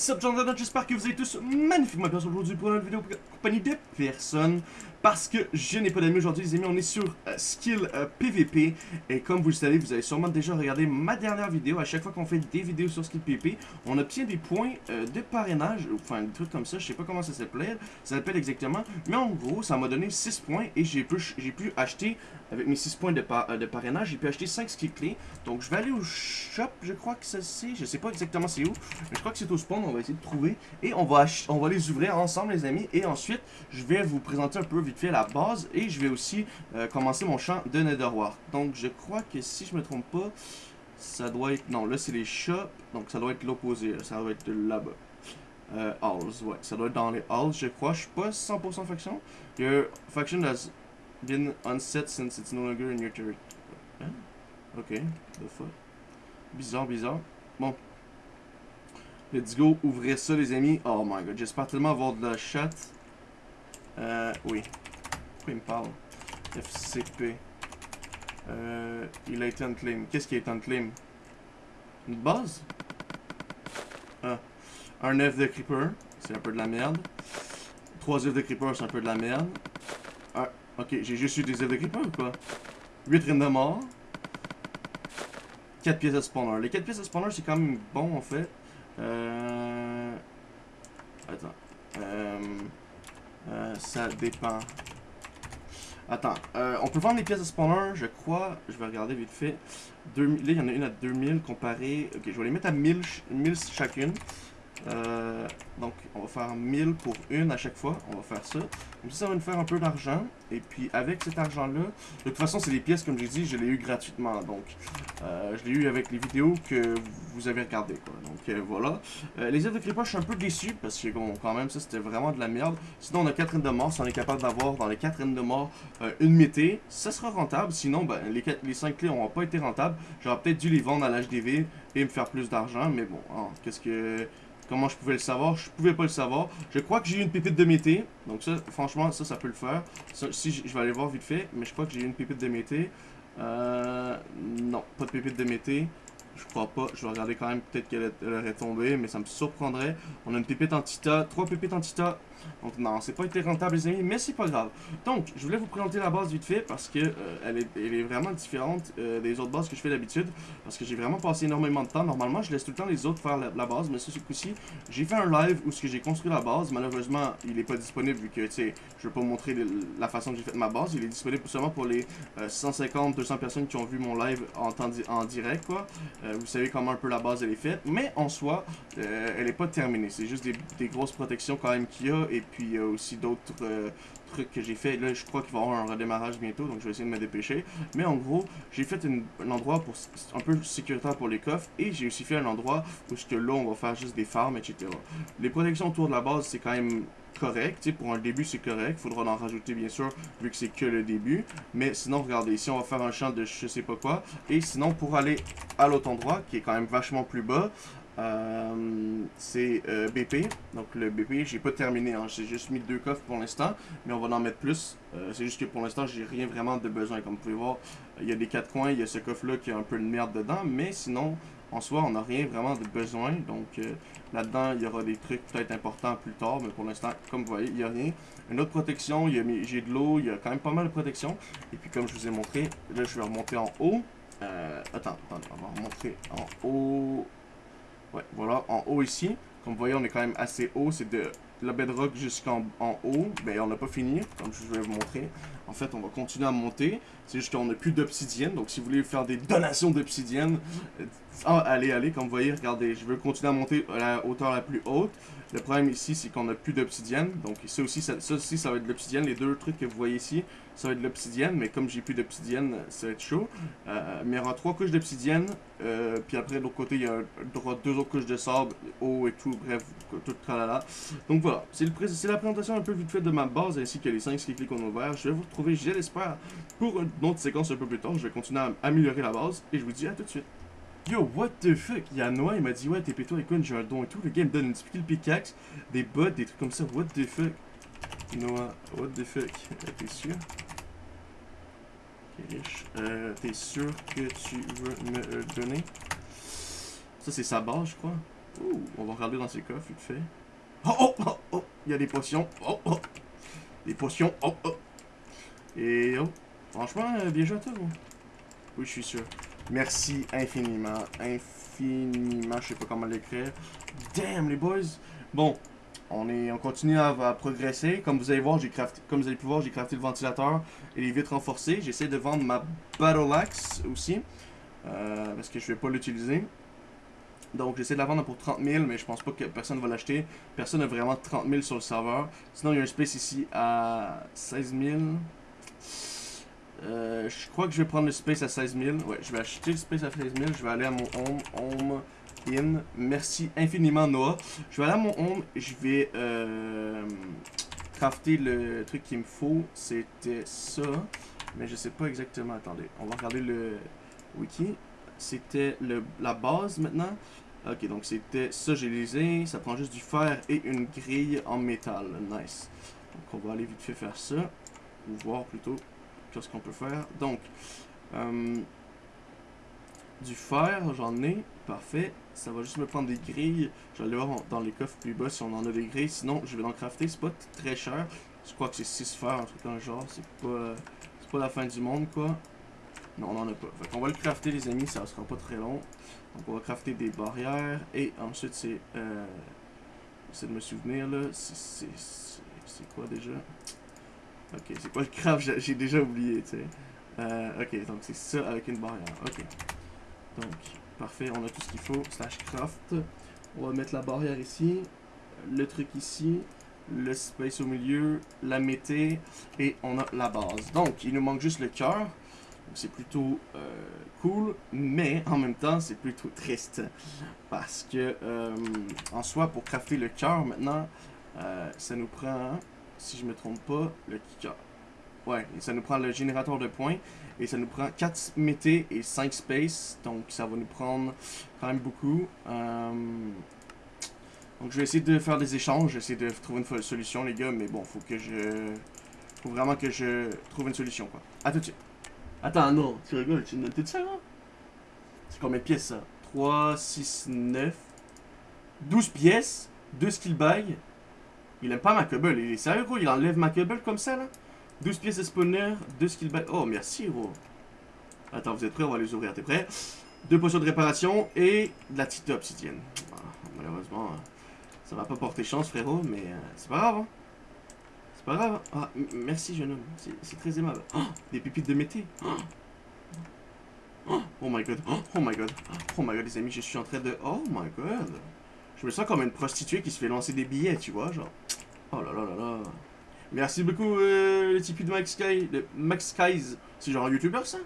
What's up? J'espère que vous êtes tous magnifiquement bien aujourd'hui pour une vidéo compagnie de personne. Parce que je n'ai pas d'amis aujourd'hui, les amis. On est sur euh, Skill euh, PVP. Et comme vous le savez, vous avez sûrement déjà regardé ma dernière vidéo. À chaque fois qu'on fait des vidéos sur Skill PVP, on obtient des points euh, de parrainage. Enfin, des trucs comme ça. Je sais pas comment ça s'appelle. Ça s'appelle exactement. Mais en gros, ça m'a donné 6 points. Et j'ai pu, pu acheter, avec mes 6 points de, par- euh, de parrainage, j'ai pu acheter 5 skills clés. Donc, je vais aller au shop. Je crois que c'est. Je sais pas exactement c'est où. Je crois que c'est au spawn. On va essayer de trouver. Et on va, on va les ouvrir ensemble, les amis. Et ensuite, je vais vous présenter un peu vite fait la base. Et je vais aussi euh, commencer mon champ de Netherwar. Donc, je crois que si je me trompe pas, ça doit être. Non, là, c'est les shops. Donc, ça doit être l'opposé. Ça doit être là-bas. Euh, halls, ouais. Ça doit être dans les halls, je crois. Je suis pas 100% faction. Your faction has been unset since it's no longer in your territory. Hein? Ok, the fuck? Bizarre, bizarre. Bon. Let's go, ouvrez ça les amis. Oh my god, j'espère tellement avoir de la chat. Euh, oui. Pourquoi il me parle FCP. Euh, il a été unclaim. Qu'est-ce qui est unclaim Une base? Ah. Un œuf de creeper, c'est un peu de la merde. Trois œufs de creeper, c'est un peu de la merde. Ah, ok, j'ai juste eu des œufs de creeper ou quoi? 8 reines de mort. 4 pièces de spawner. Les 4 pièces de spawner, c'est quand même bon en fait. Euh... Attends. Euh... euh, ça dépend. Attends, euh, on peut vendre les pièces de spawner, je crois. Je vais regarder vite fait. 2000, là, il y en a une à 2000 comparé. Ok, je vais les mettre à 1000, ch- 1000 chacune. Euh, donc, on va faire 1000 pour une à chaque fois. On va faire ça. Comme ça, ça va nous faire un peu d'argent. Et puis, avec cet argent-là, de toute façon, c'est des pièces, comme j'ai dit, je l'ai eu gratuitement. Donc, euh, je l'ai eu avec les vidéos que vous avez regardées. Donc, euh, voilà. Les œufs de creeper, je suis un peu déçu parce que, bon, quand même, ça, c'était vraiment de la merde. Sinon, on a 4 reines de mort. Si on est capable d'avoir dans les 4 reines de mort une mété, ça sera rentable. Sinon, ben, les, 4, les 5 clés n'auront pas été rentables. J'aurais peut-être dû les vendre à l'HDV et me faire plus d'argent. Mais bon, hein, qu'est-ce que. Comment je pouvais le savoir? Je pouvais pas le savoir. Je crois que j'ai eu une pépite de mété. Donc, ça, franchement, ça, ça peut le faire. Si je je vais aller voir vite fait. Mais je crois que j'ai eu une pépite de mété. Euh. Non, pas de pépite de mété. Je crois pas. Je vais regarder quand même. Peut-être qu'elle elle aurait tombé. Mais ça me surprendrait. On a une pépite en tita. Trois pépites en tita. Donc non, c'est pas été rentable les amis, mais c'est pas grave. Donc, je voulais vous présenter la base vite fait parce que euh, elle, est, elle est vraiment différente euh, des autres bases que je fais d'habitude. Parce que j'ai vraiment passé énormément de temps. Normalement, je laisse tout le temps les autres faire la, base, mais ce coup-ci, j'ai fait un live où ce j'ai construit la base. Malheureusement, il est pas disponible vu que, tu sais, je vais pas vous montrer la façon que j'ai fait ma base. Il est disponible seulement pour les 150-200 personnes qui ont vu mon live en, en direct, quoi. Euh, vous savez comment un peu la base elle est faite. Mais en soi, euh, elle est pas terminée. C'est juste des, grosses protections quand même qu'il y a. Et puis il y a aussi d'autres euh, trucs que j'ai fait. Là, je crois qu'il va y avoir un redémarrage bientôt. Donc je vais essayer de me dépêcher. Mais en gros, j'ai fait un endroit pour un peu sécuritaire pour les coffres. Et j'ai aussi fait un endroit où que là, on va faire juste des farms, etc. Les protections autour de la base, c'est quand même correct. Pour un début, c'est correct. Faudra en rajouter, bien sûr, vu que c'est que le début. Mais sinon, regardez, ici, on va faire un champ de je sais pas quoi. Et sinon, pour aller à l'autre endroit, qui est quand même vachement plus bas, euh, c'est euh, BP. Donc le BP, j'ai pas terminé. Hein. J'ai juste mis deux coffres pour l'instant, mais on va en mettre plus. Euh, c'est juste que pour l'instant, j'ai rien vraiment de besoin. Comme vous pouvez voir, il y a des quatre coins, il y a ce coffre-là qui a un peu de merde dedans, mais sinon, en soi, on n'a rien vraiment de besoin. Donc euh, là-dedans, il y aura des trucs peut-être importants plus tard, mais pour l'instant, comme vous voyez, il n'y a rien. Une autre protection, j'ai de l'eau, il y a quand même pas mal de protection. Et puis comme je vous ai montré, là je vais remonter en haut. Euh, attends, attends, on va remonter en haut. Ouais, voilà, en haut ici. Comme vous voyez, on est quand même assez haut. C'est de la bedrock jusqu'en en haut. Ben, on n'a pas fini, comme je vais vous montrer. En fait, on va continuer à monter. C'est juste qu'on n'a plus d'obsidienne. Donc, si vous voulez faire des donations d'obsidienne, euh, ah, allez, allez. Comme vous voyez, regardez, je veux continuer à monter à la hauteur la plus haute. Le problème ici, c'est qu'on n'a plus d'obsidienne. Donc, ça aussi, ça, ça aussi, ça va être de l'obsidienne. Les deux trucs que vous voyez ici, ça va être de l'obsidienne. Mais comme j'ai plus d'obsidienne, ça va être chaud. Euh, mais il y aura trois couches d'obsidienne. euh, puis après, de l'autre côté, il y aura deux autres couches de sable, eau et tout. Bref, tout tralala. Donc voilà, c'est la présentation un peu vite fait de ma base ainsi que les 5 skills qu'on a ouverts. Je vais vous retrouver, je l'espère, pour une autre séquence un peu plus tard. Je vais continuer à améliorer la base et je vous dis à tout de suite. Yo, what the fuck? Il y a Noah, il m'a dit, ouais, t'es péto, écoute, j'ai un don et tout. Le gars me donne une skill pickaxe, des bottes, des trucs comme ça. What the fuck? Noah, what the fuck? Euh, T'es sûr? Euh, t'es sûr que tu veux me le donner? Ça, c'est sa base, je crois. Ouh, on va regarder dans ses coffres, vite fait. Oh, oh, oh, oh, il y a des potions. Oh, oh. Des potions. Oh, oh. Et oh, franchement, euh, bien joué à toi. Oui, je suis sûr. Merci infiniment. Infiniment, je sais pas comment l'écrire. Damn, les boys. Bon, on, est, on continue à, progresser. Comme vous allez voir, j'ai crafté, comme vous allez pouvoir, j'ai crafté le ventilateur et les vitres renforcées. J'essaie de vendre ma Battle Axe aussi. euh, parce que je vais pas l'utiliser. Donc j'essaie de la vendre pour 30 000, mais je pense pas que personne va l'acheter. Personne n'a vraiment 30 000 sur le serveur. Sinon, il y a un space ici à 16 000. Euh, je crois que je vais prendre le space à 16 000. Ouais, je vais acheter le space à 16 000. Je vais aller à mon home. Home Merci infiniment, Noah. Je vais aller à mon home. Je vais euh, crafter le truc qu'il me faut. C'était ça. Mais je sais pas exactement. Attendez, on va regarder le wiki. C'était la base maintenant. Ok, donc c'était ça, j'ai lisé. Ça prend juste du fer et une grille en métal. Nice. Donc on va aller vite fait faire ça. Ou voir plutôt qu'est-ce qu'on peut faire. Donc, euh, du fer, j'en ai. Parfait. Ça va juste me prendre des grilles. Je vais aller voir dans les coffres plus bas si on en a des grilles. Sinon, je vais en crafter. C'est pas très cher. Je crois que c'est 6 fers, un truc dans genre. C'est pas, pas la fin du monde, quoi. Non, on en a pas. Fait qu'on va le crafter, les amis. Ça sera pas très long. Donc, on va crafter des barrières. Et ensuite, c'est... Euh, de me souvenir, là. C'est- quoi déjà? Ok, c'est quoi le craft? J'ai- J'ai déjà oublié, tu sais. Euh, ok, donc c'est ça avec une barrière. Ok. Donc, parfait, on a tout ce qu'il faut. Slash craft. On va mettre la barrière ici. Le truc ici. Le space au milieu. La mété. Et on a la base. Donc, il nous manque juste le cœur. C'est plutôt euh, cool, mais en même temps, c'est plutôt triste. Parce que, euh, en soi, pour crafter le cœur maintenant, euh, ça nous prend, si je me trompe pas, le cœur. Ouais, et ça nous prend le générateur de points. Et ça nous prend 4 mété et 5 space. Donc ça va nous prendre quand même beaucoup. Euh, donc je vais essayer de faire des échanges. Je vais essayer de trouver une solution, les gars. Mais bon, faut que je. Faut vraiment que je trouve une solution, quoi. À tout de suite. Attends, non, tu rigoles, tu notes tout ça, là? C'est combien de pièces, ça? 3, 6, 9. 12 pièces. 2 skill bags. Il aime pas ma cobble. Il est sérieux, gros Il enlève ma cobble comme ça, là? 12 pièces de spawner, 2 skill bags. Oh, merci, gros. Attends, vous êtes prêts? On va les ouvrir. T'es prêt? Deux potions de réparation et de la petite obsidienne. Ah, malheureusement, euh, ça va pas porter chance, frérot, mais euh, c'est pas grave. Hein. C'est pas grave. Ah, m- merci, jeune homme. C'est- très aimable. Oh, des pépites de mété. Oh. Oh, my god. Oh my god. Oh my god, les amis, je suis en train de. Oh my god. Je me sens comme une prostituée qui se fait lancer des billets, tu vois, genre. Oh là là là là. Merci beaucoup, euh, le Tipeee de Max. De Max. C'est genre un youtubeur, ça?